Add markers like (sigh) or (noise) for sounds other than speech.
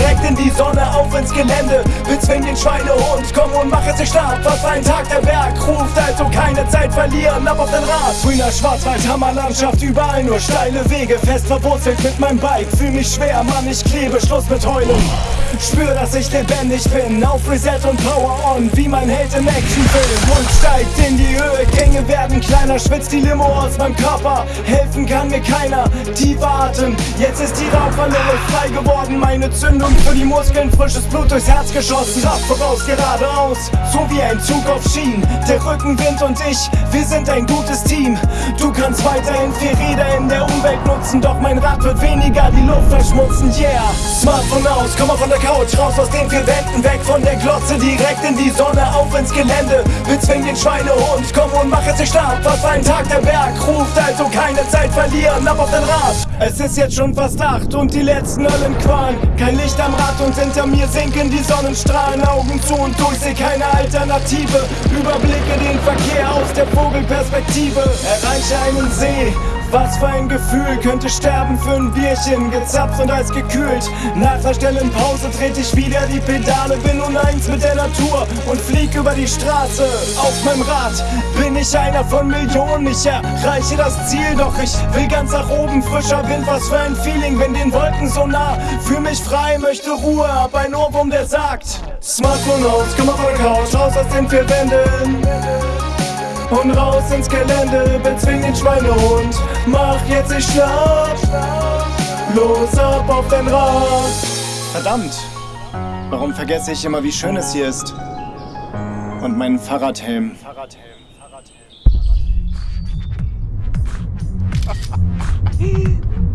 direkt in die Sonne, auf ins Gelände. Bezwing den Schweinehund, komm und mach es sich stark. Was ein Tag der Berg ruft, also keine Zeit verlieren, ab auf den Rad. Grüner Schwarzwald, Hammerlandschaft, überall nur steile Wege. Fest verwurzelt mit meinem Bike, fühl mich schwer, Mann, ich klebe, Schluss mit Heulen. Spür, dass ich lebendig bin, auf Reset und Power on, wie mein Held im Actionfilm. Mund steigt in die Höhe, Gänge werden kleiner, schwitzt die Limo aus meinem Körper. Helfen kann mir keiner, tiefer Atem, jetzt ist die Rauchwandere frei geworden. Meine Zündung für die Muskeln, frisches Blut durchs Herz geschossen. Kraft voraus, geradeaus, so wie ein Zug auf Schienen. Der Rückenwind und ich, wir sind ein gutes Team. Du kannst weiterhin vier Räder in der Umwelt nutzen, doch mein Rad wird weniger die Luft verschmutzen. Yeah, Smartphone aus, komm mal von der Couch, raus aus den vier Wänden, weg von der Glotze, direkt in die Sonne, auf ins Gelände. Bezwing den Schweinehund, komm und mach es sich stark. Was ein Tag der Berg ruft, also keine Zeit verlieren, ab auf den Rad. Es ist jetzt schon fast acht und die letzten Höllenqualen. Kein Licht am Rad und hinter mir sinken die Sonnenstrahlen. Augen zu und durch, seh keine Alternative. Überblicke den Verkehr aus der Vogelperspektive. Erreiche einen See. Was für ein Gefühl, könnte sterben für ein Bierchen, gezapft und als gekühlt. Nach der stillen Pause trete ich wieder die Pedale, bin nun eins mit der Natur und flieg über die Straße. Auf meinem Rad bin ich einer von Millionen, ich erreiche das Ziel, doch ich will ganz nach oben, frischer Wind, was für ein Feeling, bin den Wolken so nah. Fühl mich frei, möchte Ruhe, hab ein Ohrwurm, der sagt: Smartphone aus, komm auf der Couch, raus aus den vier Wänden. Und raus ins Gelände, bezwing den Schweinehund. Mach jetzt ich schlaf. Los ab auf den Rad. Verdammt, warum vergesse ich immer, wie schön es hier ist? Und meinen Fahrradhelm. (laughs)